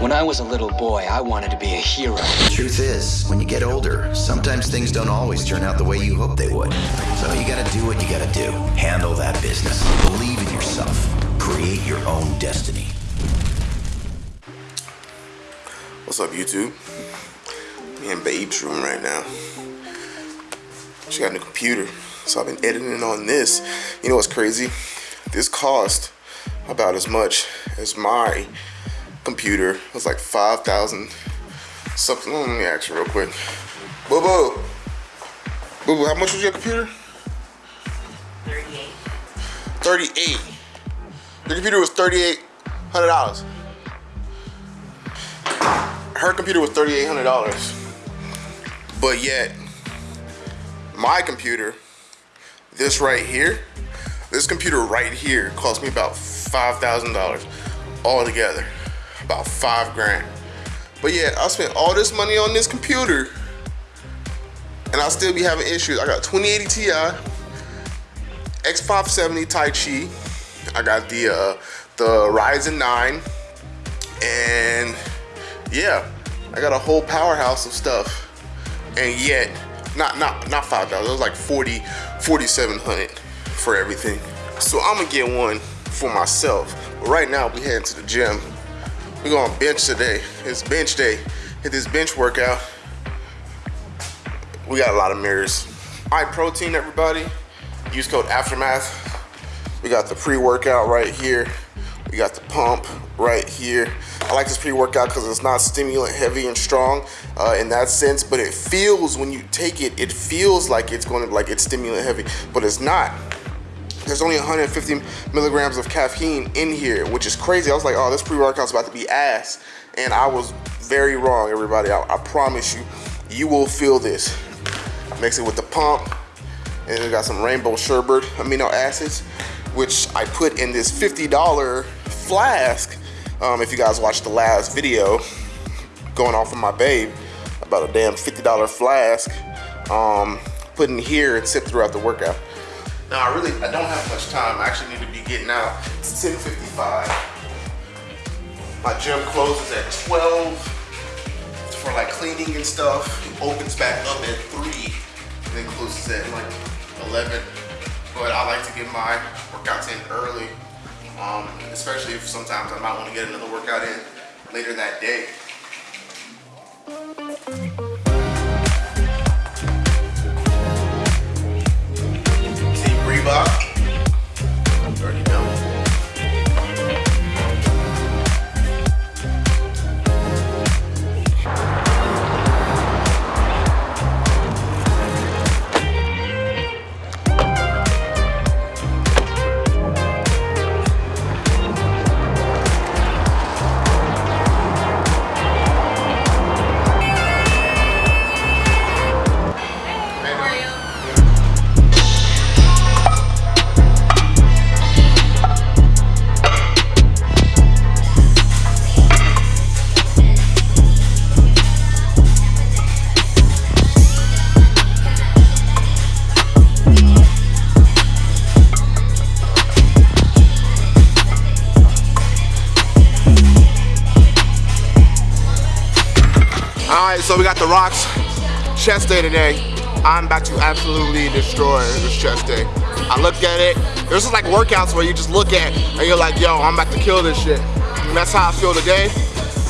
When I was a little boy, I wanted to be a hero. The truth is, when you get older, sometimes things don't always turn out the way you hope they would. So you gotta do what you gotta do. Handle that business. Believe in yourself. Create your own destiny. What's up, YouTube? Me in Babe's room right now. She got a new computer, so I've been editing on this. You know what's crazy? This cost about as much as my computer. It was like 5,000 something. Let me ask you real quick. Boo boo. Boo boo, how much was your computer? 38. 38. The computer was $3,800. Her computer was $3,800. But yet, my computer, this right here, this computer right here cost me about $5,000 altogether. About five grand. But yeah, I spent all this money on this computer and I'll still be having issues. I got 2080 Ti, X570 Taichi. I got the uh, the Ryzen 9, and yeah, I got a whole powerhouse of stuff. And yet, not not not five dollars. It was like 40, 4700 for everything. So I'm gonna get one for myself. But right now, we heading to the gym. We're going bench today. It's bench day. Hit this bench workout. We got a lot of mirrors. High protein, everybody. Use code Aftermath. We got the pre-workout right here. We got the pump right here. I like this pre-workout because it's not stimulant heavy and strong uh, in that sense, but it feels when you take it, it feels like it's going to like it's stimulant heavy, but it's not. There's only 150 milligrams of caffeine in here, which is crazy. I was like, oh, this pre-workout's about to be ass. And I was very wrong, everybody. I, I promise you, you will feel this. Mix it with the pump, and we got some rainbow sherbet amino acids, which I put in this $50 flask. Um, if you guys watched the last video, going off of my babe, about a damn $50 flask, um, put in here and sip throughout the workout. Now I really, I don't have much time. I actually need to be getting out. It's 10.55. My gym closes at 12 for like cleaning and stuff. It opens back up at 3 and then closes at like 11. But I like to get my workouts in early, um, especially if sometimes I might want to get another workout in later that day. Reebok. So we got the rocks chest day today. I'm about to absolutely destroy this chest day. I look at it. There's just like workouts where you just look at and you're like, yo, I'm about to kill this shit. And that's how I feel today.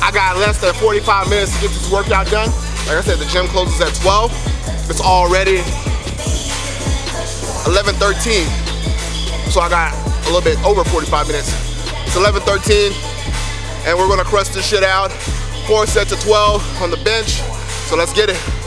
I got less than 45 minutes to get this workout done. Like I said, the gym closes at 12. It's already 11:13. So I got a little bit over 45 minutes. It's 11:13, and we're gonna crush this shit out. Four sets of 12 on the bench. So let's get it.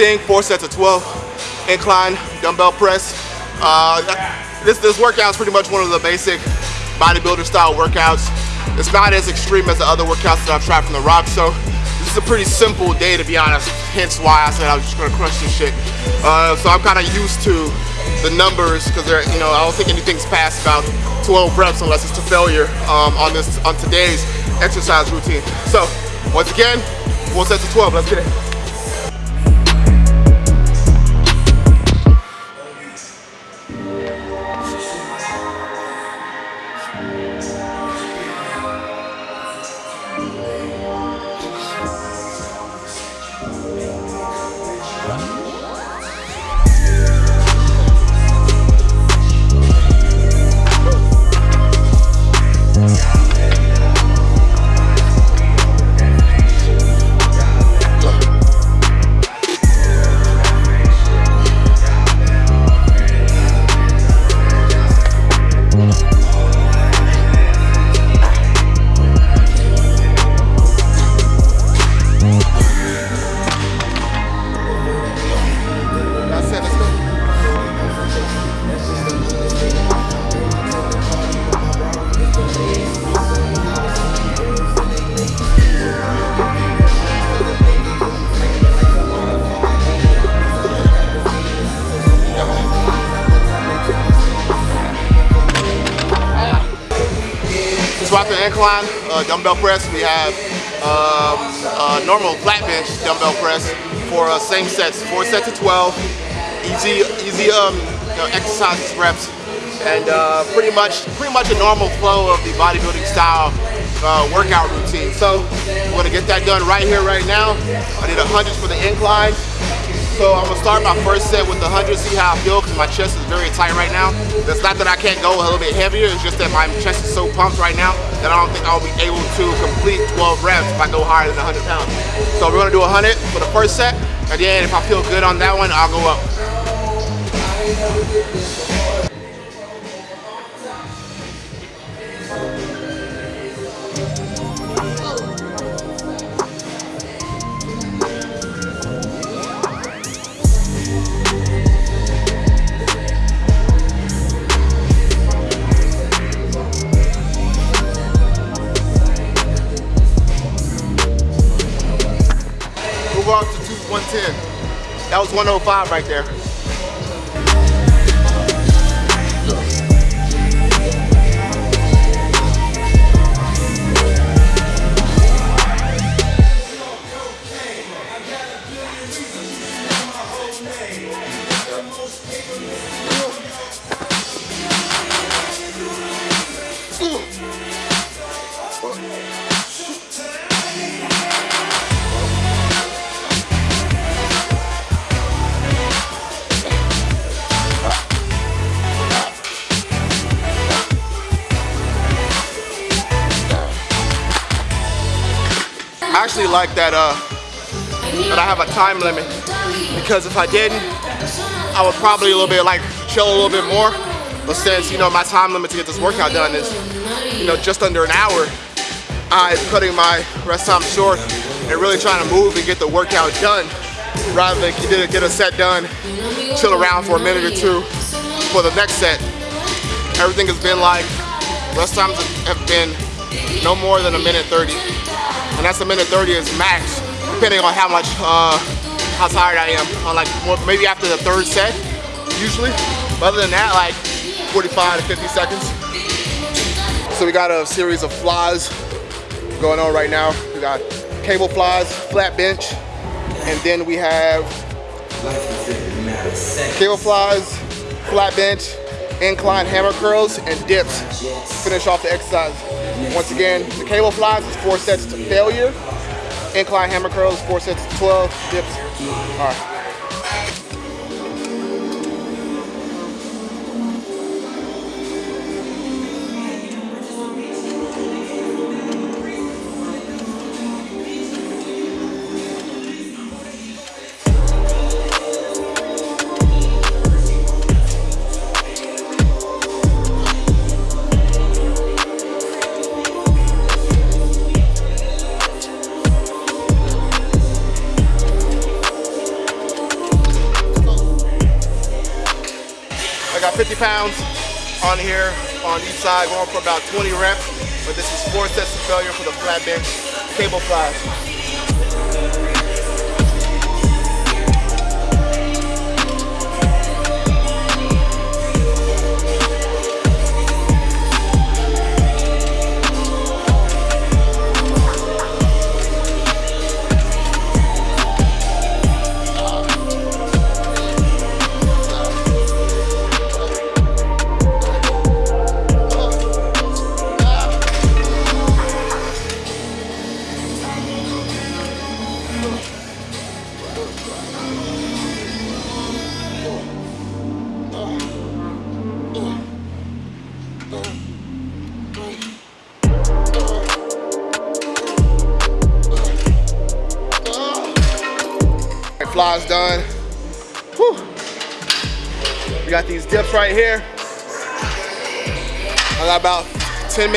Thing, four sets of 12 incline dumbbell press. Uh, this, this workout is pretty much one of the basic bodybuilder style workouts. It's not as extreme as the other workouts that I've tried from The Rock, so this is a pretty simple day to be honest, hence why I said I was just gonna crush this shit. Uh, so I'm kind of used to the numbers because they're, you know, I don't think anything's past about 12 reps unless it's to failure um, on this on today's exercise routine. So once again, four sets of 12, let's get. It, Incline, uh, dumbbell press. We have um, normal flat bench dumbbell press for uh, same sets, four sets of 12. Easy, easy um, you know, exercises reps, and uh, pretty much, pretty much a normal flow of the bodybuilding style uh, workout routine. So we're gonna get that done right here, right now. I did a hundreds for the incline. So I'm gonna start my first set with the 100, see how I feel, because my chest is very tight right now. It's not that I can't go a little bit heavier, it's just that my chest is so pumped right now that I don't think I'll be able to complete 12 reps if I go higher than 100 pounds. So we're gonna do 100 for the first set, and then if I feel good on that one, I'll go up. Was 105 right there. I actually like that uh, that I have a time limit because if I didn't, I would probably a little bit like chill a little bit more. But since you know my time limit to get this workout done is you know just under an hour, I'm cutting my rest time short and really trying to move and get the workout done rather than get a, get a set done, chill around for a minute or two for the next set. Everything has been like rest times have been no more than a minute 30 and that's a minute 30 is max, depending on how much, uh, how tired I am. On like more, maybe after the third set, usually. But other than that, like 45 to 50 seconds. So we got a series of flies going on right now. We got cable flies, flat bench, and then we have cable flies, flat bench, incline hammer curls, and dips. Finish off the exercise. Once again, the cable flies is four sets to failure. Incline hammer curls, four sets to 12 dips. All right. Pounds on here on each side, going for about 20 reps. But this is four sets of failure for the flat bench cable flies.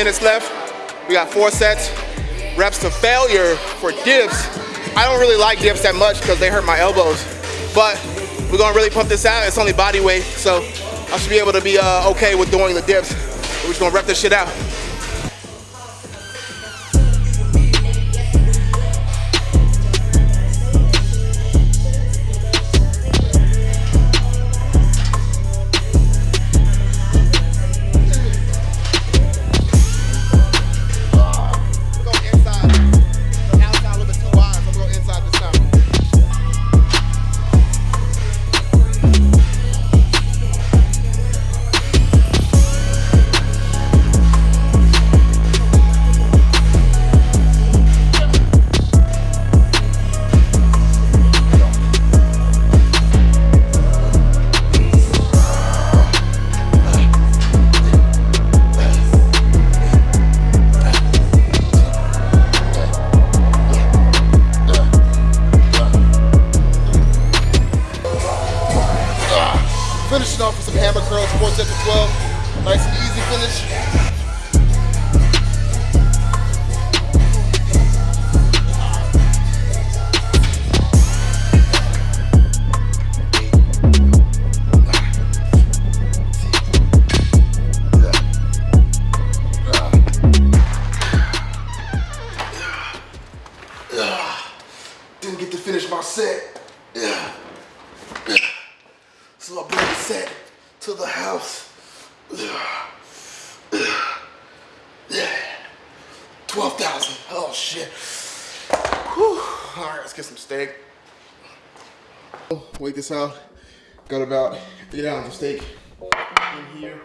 Minutes left. We got four sets. Reps to failure for dips. I don't really like dips that much because they hurt my elbows. But we're gonna really pump this out. It's only body weight, so I should be able to be uh, okay with doing the dips. We're just gonna rep this shit out. Of 12. Nice and easy finish. This out. Got about eight ounces of steak in here.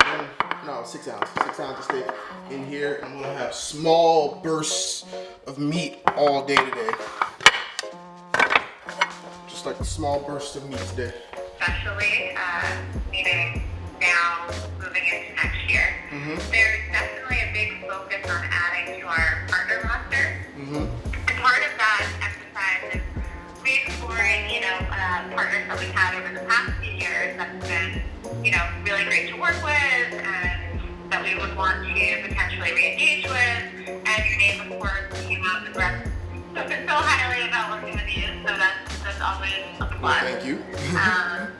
And- no, six ounces. Six ounces of steak in here. I'm gonna have small bursts of meat all day today. Just like a small burst of meat today. especially uh, So highly about working with you, so that's, that's always a plus. Thank you. Um,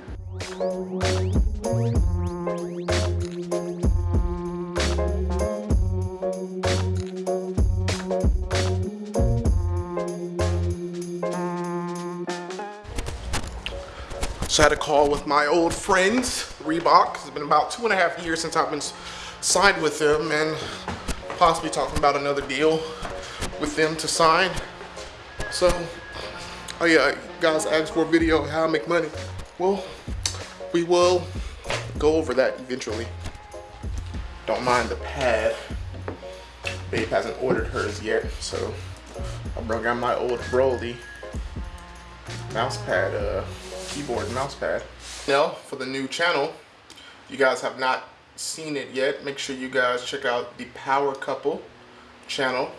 So I had a call with my old friends, Reebok. It's been about two and a half years since I've been signed with them and possibly talking about another deal with them to sign. So, oh yeah, guys asked for a video how I make money. Well, we will go over that eventually. Don't mind the pad. Babe hasn't ordered hers yet, so I brought out my old Broly mouse pad, uh, keyboard mouse pad. Now, for the new channel, you guys have not seen it yet, make sure you guys check out the Power Couple channel.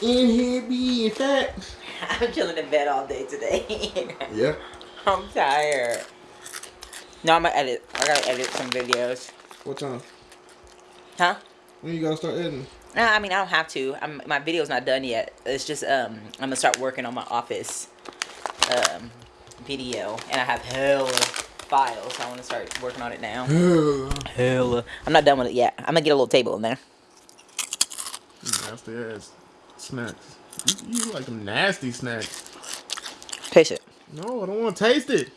In here being fat. I'm chilling in bed all day today. Yeah. I'm tired. No, I'm gonna edit. I gotta edit some videos. What time? Huh? When you gotta start editing? No, I mean I don't have to. I'm, my video's not done yet. It's just um I'm gonna start working on my office um video, and I have hella files. So I want to start working on it now. hella. I'm not done with it yet. I'm gonna get a little table in there. Nasty ass snacks. You, you like them nasty snacks. Taste it. No, I don't want to taste it.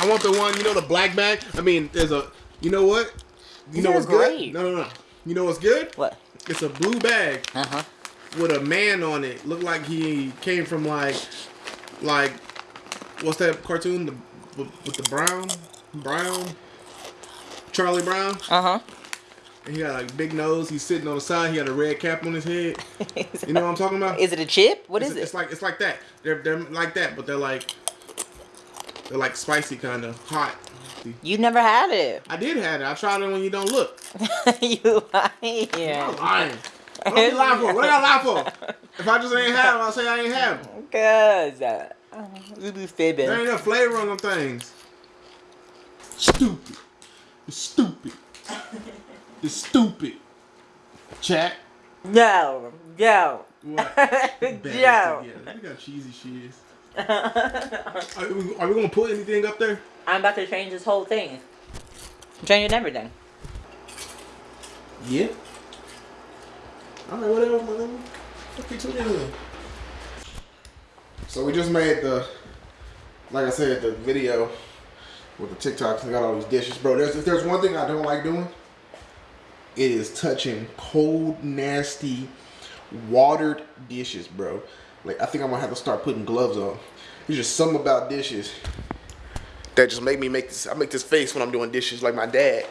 I want the one, you know, the black bag. I mean, there's a, you know what? You These know what's great. good? No, no, no. You know what's good? What? It's a blue bag Uh huh. with a man on it. Looked like he came from like, like, what's that cartoon? The with, with the brown, brown, Charlie Brown. Uh huh. And he got like big nose. He's sitting on the side. He got a red cap on his head. You know what I'm talking about? Is it a chip? What it's, is it? It's like it's like that. They're they're like that, but they're like they're like spicy kind of hot. you never had it. I did have it. I tried it when you don't look. you I'm lying. lying. What are you lying for? What I lie for? If I just ain't have them, I'll say I ain't have them. Cause uh, you be fibbing. There ain't no flavor on them things. Stupid. It's stupid. It's stupid. Chat. No, no. What? Bad no. together. Look how cheesy she is. Are we, are we gonna put anything up there? I'm about to change this whole thing. I'm changing everything. Yeah. Alright, whatever, whatever. Okay, tune in. So we just made the, like I said, the video with the TikToks. I got all these dishes, bro. There's if there's one thing I don't like doing, it is touching cold, nasty, watered dishes, bro. Like I think I'm gonna have to start putting gloves on. There's just something about dishes that just make me make this. I make this face when I'm doing dishes, like my dad.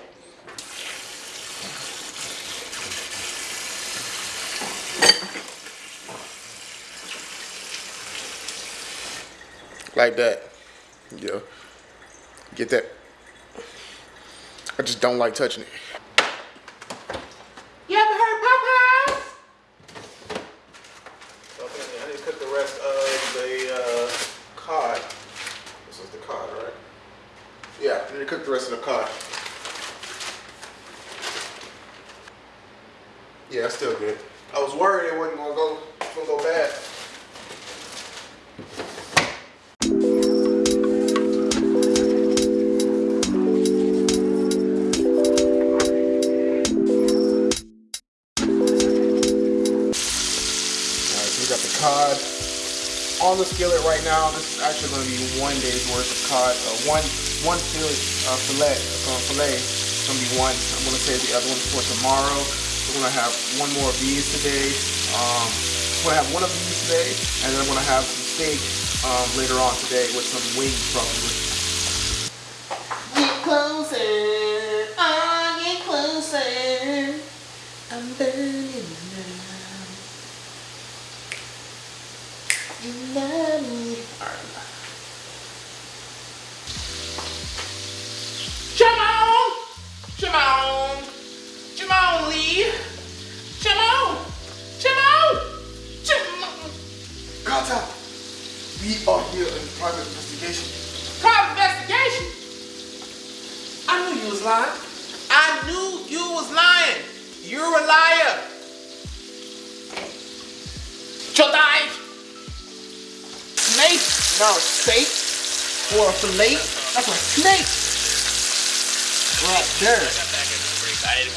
like that. Yeah. Get that. I just don't like touching it. Cod on the skillet right now. This is actually going to be one day's worth of cod. Uh, one one fillet, uh, fillet, uh, fillet. It's going to be one. I'm going to save the other one for tomorrow. We're going to have one more of these today. Um, I'm going to have one of these today, and then I'm going to have some steak um, later on today with some wings probably. Get closer, oh, get closer. I'm burning now. You love me. Alright. Jamon! Jamon! Jamon Lee! Jamon! Jamon! Jamon! Carter! We are here in private investigation. Private investigation? I knew you was lying. I knew you was lying. You're a liar. Chodai! Snake, not a steak or a fillet. That's a snake. Right there.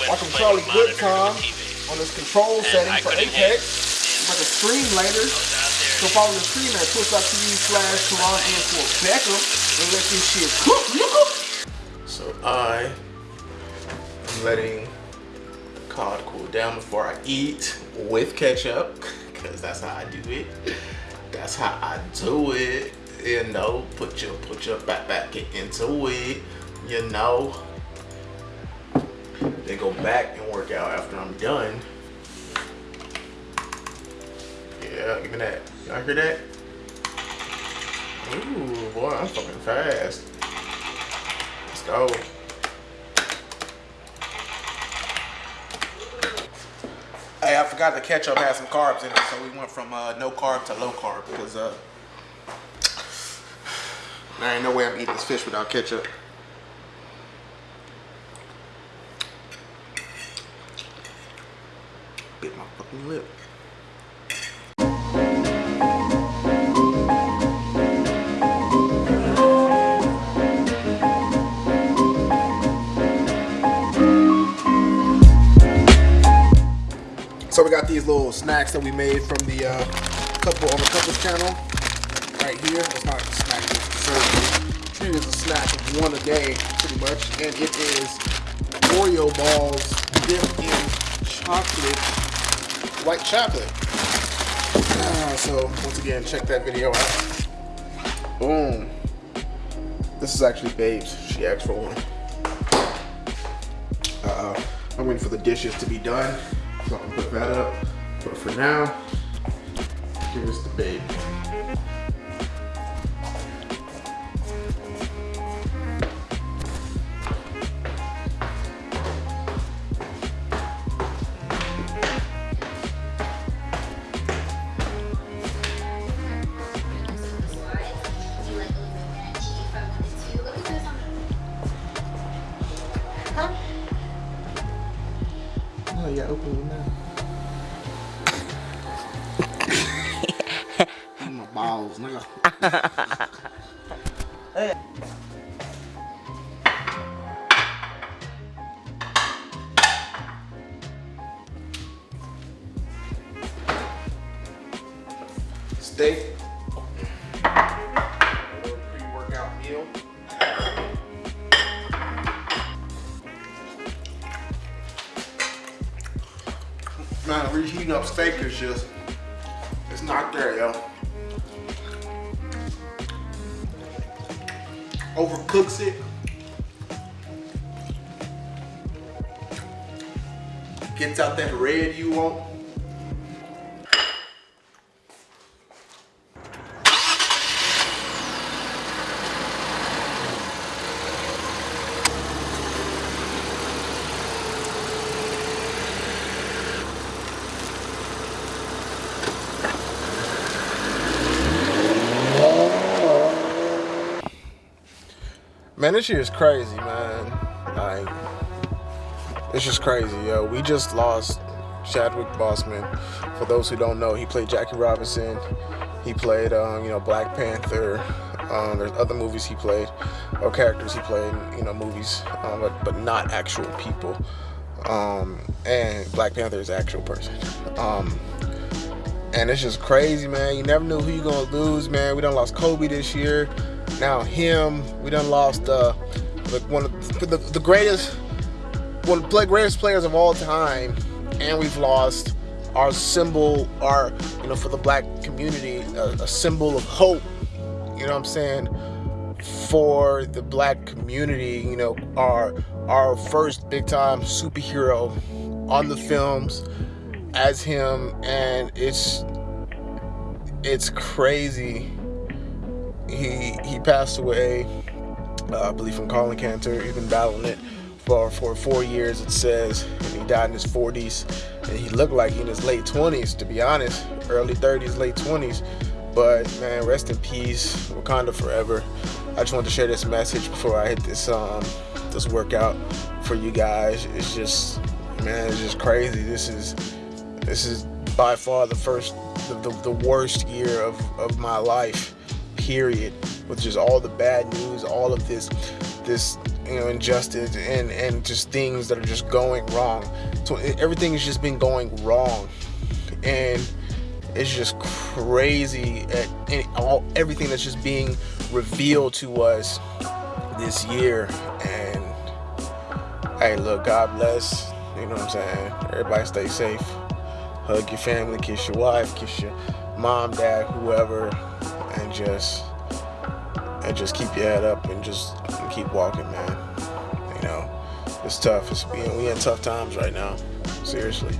Watching Charlie Goodcom on this control setting for Apex. About to stream later. So follow the stream at twitch.tv slash Toronto underscore Beckham and let this shit cook, nigga. So I am letting cod cool down before I eat with ketchup because that's how I do it. That's how I do it. You know, put your put your back back into it. You know. Then go back and work out after I'm done. Yeah, give me that. Y'all hear that? Ooh, boy, I'm fucking fast. Let's go. Hey, I forgot the ketchup had some carbs in it, so we went from uh, no carb to low carb because uh, there ain't no way I'm eating this fish without ketchup. Bit my fucking lip. So we got these little snacks that we made from the uh, couple on the couples channel right here. It's not a snack, it's dessert. Treat as a snack of one a day, pretty much. And it is Oreo balls dipped in chocolate, white chocolate. Ah, so once again, check that video out. Boom. This is actually Babes. She asked for one. Uh-oh. I'm waiting for the dishes to be done. So I can put that up. But for now, give us the babe. Meal. Man, reheating up steak is just, it's not there, yo. Overcooks it. Gets out that red you want. Man, this year is crazy, man. Like, it's just crazy, yo. We just lost Chadwick Boseman. For those who don't know, he played Jackie Robinson. He played, um, you know, Black Panther. Um, there's other movies he played, or characters he played, in, you know, movies, um, but, but not actual people. Um, and Black Panther is actual person. Um, and it's just crazy, man. You never knew who you're gonna lose, man. We done lost Kobe this year. Now him. We done lost uh, the, one of the, the greatest, one of the greatest players of all time, and we've lost our symbol, our you know, for the black community, a, a symbol of hope. You know what I'm saying? For the black community, you know, our our first big time superhero on the films as him, and it's it's crazy. He he passed away, uh, I believe, from colon cancer. He's been battling it for for four years. It says, and he died in his 40s, and he looked like he in his late 20s, to be honest, early 30s, late 20s. But man, rest in peace, Wakanda forever. I just wanted to share this message before I hit this um this workout for you guys. It's just man, it's just crazy. This is this is by far the first the, the, the worst year of, of my life, period. With just all the bad news, all of this this you know injustice and and just things that are just going wrong. So everything has just been going wrong. And it's just crazy at any, all everything that's just being revealed to us this year and hey look god bless you know what i'm saying everybody stay safe hug your family kiss your wife kiss your mom dad whoever and just and just keep your head up and just keep walking man. You know it's tough. It's being we in tough times right now. Seriously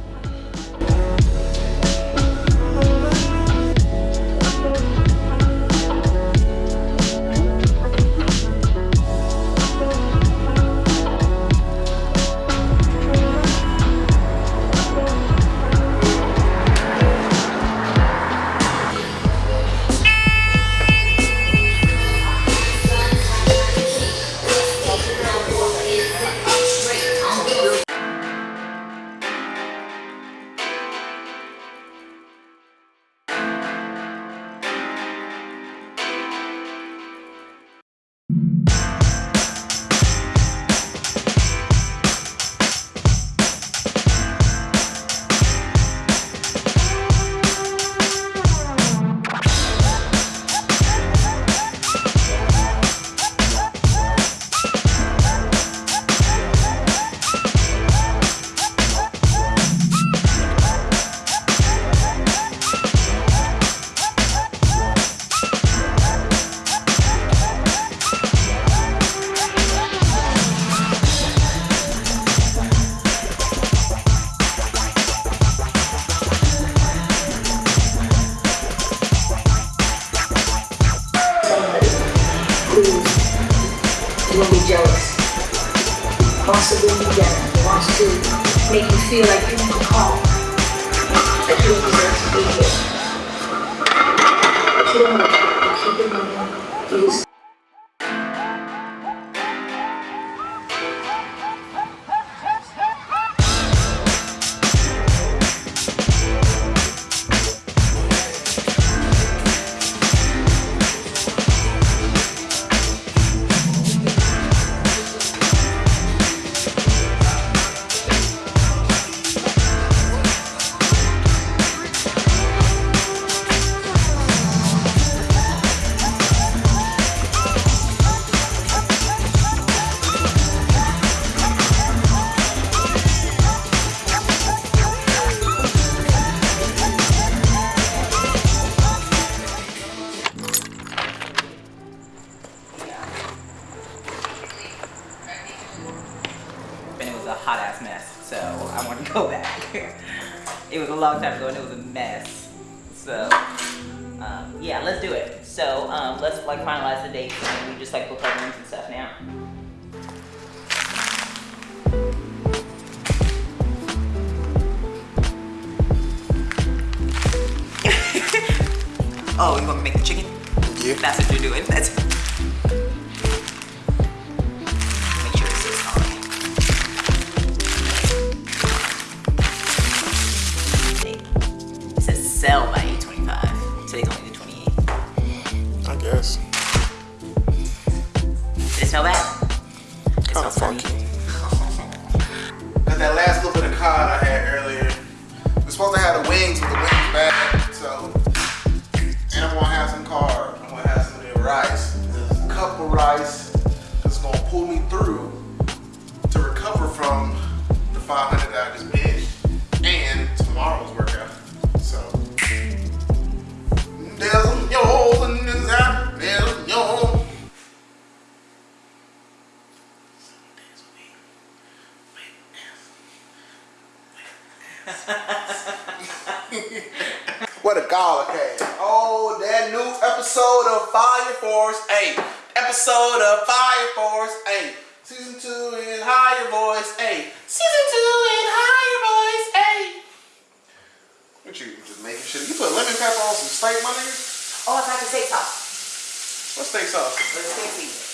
steak, my nigga? Oh, it's like the steak sauce. What steak sauce? The steak seasoning.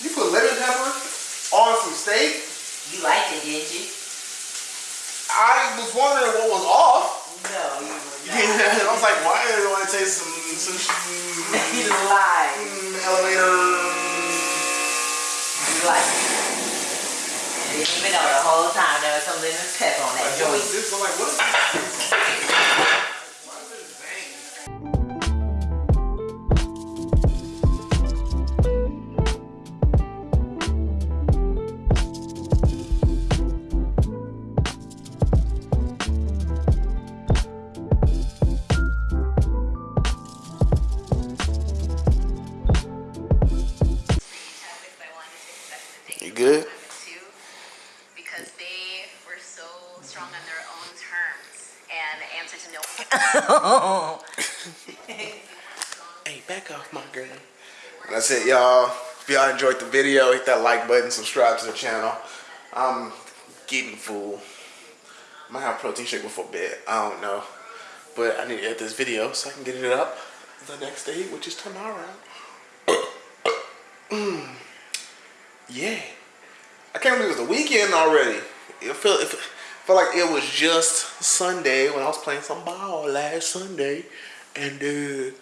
You put lemon pepper on some steak? You liked it, didn't you? I was wondering what was off. No, you were I was like, why do I want to taste some, some, you lied. mm, elevator? You liked it. You didn't even know the whole time there was some lemon pepper on that joint. is this? I'm like, what because they were so strong on their own terms and answer to no Hey, back off, my girl. That's it, y'all. If y'all enjoyed the video, hit that like button, subscribe to the channel. I'm getting full. Might have protein shake before bed. I don't know. But I need to edit this video so I can get it up the next day, which is tomorrow. Mm. Yeah. I can't believe it was the weekend already. It felt, it felt like it was just Sunday when I was playing some ball last Sunday. And uh,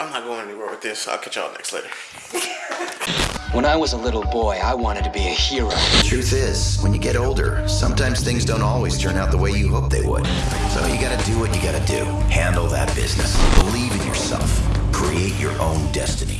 I'm not going anywhere with this. I'll catch y'all next later. When I was a little boy, I wanted to be a hero. The truth is, when you get older, sometimes things don't always turn out the way you hope they would. So you gotta do what you gotta do. Handle that business. Believe in yourself. Create your own destiny.